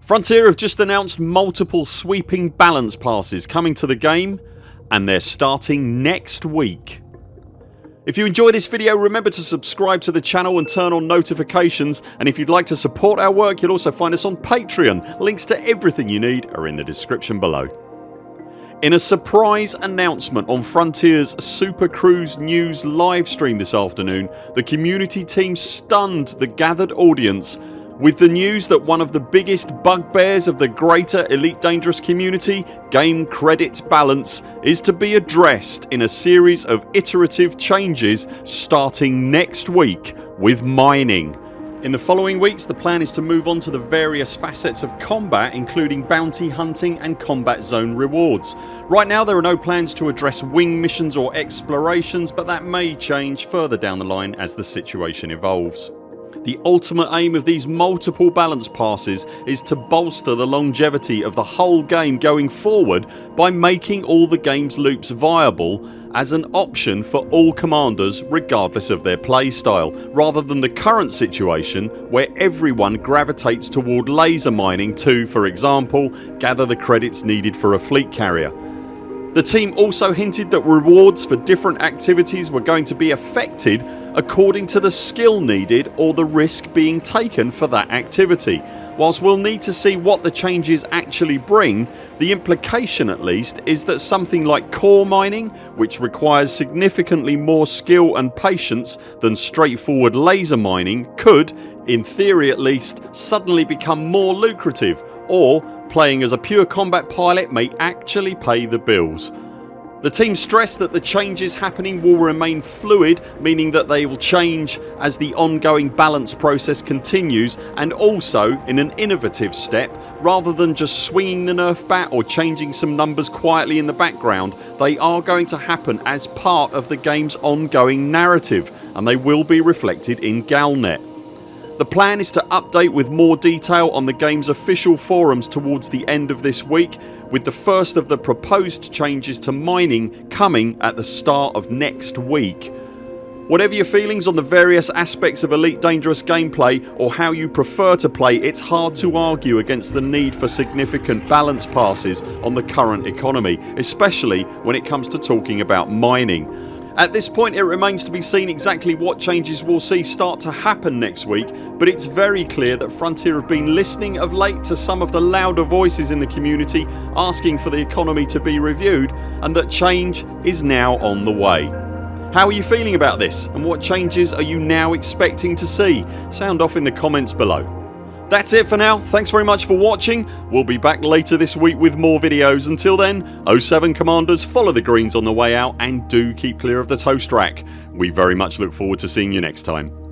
Frontier have just announced multiple sweeping balance passes coming to the game and they're starting next week. If you enjoy this video remember to subscribe to the channel and turn on notifications and if you'd like to support our work you'll also find us on Patreon. Links to everything you need are in the description below. In a surprise announcement on Frontiers Super Cruise News livestream this afternoon the community team stunned the gathered audience with the news that one of the biggest bugbears of the greater Elite Dangerous community, game credit balance, is to be addressed in a series of iterative changes starting next week with mining. In the following weeks the plan is to move on to the various facets of combat including bounty hunting and combat zone rewards. Right now there are no plans to address wing missions or explorations but that may change further down the line as the situation evolves. The ultimate aim of these multiple balance passes is to bolster the longevity of the whole game going forward by making all the games loops viable as an option for all commanders regardless of their playstyle rather than the current situation where everyone gravitates toward laser mining to, for example, gather the credits needed for a fleet carrier. The team also hinted that rewards for different activities were going to be affected according to the skill needed or the risk being taken for that activity. Whilst we'll need to see what the changes actually bring the implication at least is that something like core mining which requires significantly more skill and patience than straightforward laser mining could, in theory at least, suddenly become more lucrative or playing as a pure combat pilot may actually pay the bills. The team stressed that the changes happening will remain fluid meaning that they will change as the ongoing balance process continues and also in an innovative step rather than just swinging the nerf bat or changing some numbers quietly in the background they are going to happen as part of the games ongoing narrative and they will be reflected in Galnet. The plan is to update with more detail on the games official forums towards the end of this week with the first of the proposed changes to mining coming at the start of next week. Whatever your feelings on the various aspects of Elite Dangerous gameplay or how you prefer to play it's hard to argue against the need for significant balance passes on the current economy especially when it comes to talking about mining. At this point it remains to be seen exactly what changes we'll see start to happen next week but it's very clear that Frontier have been listening of late to some of the louder voices in the community asking for the economy to be reviewed and that change is now on the way. How are you feeling about this and what changes are you now expecting to see? Sound off in the comments below. That's it for now. Thanks very much for watching. We'll be back later this week with more videos. Until then 0 7 CMDRs follow the greens on the way out and do keep clear of the toast rack. We very much look forward to seeing you next time.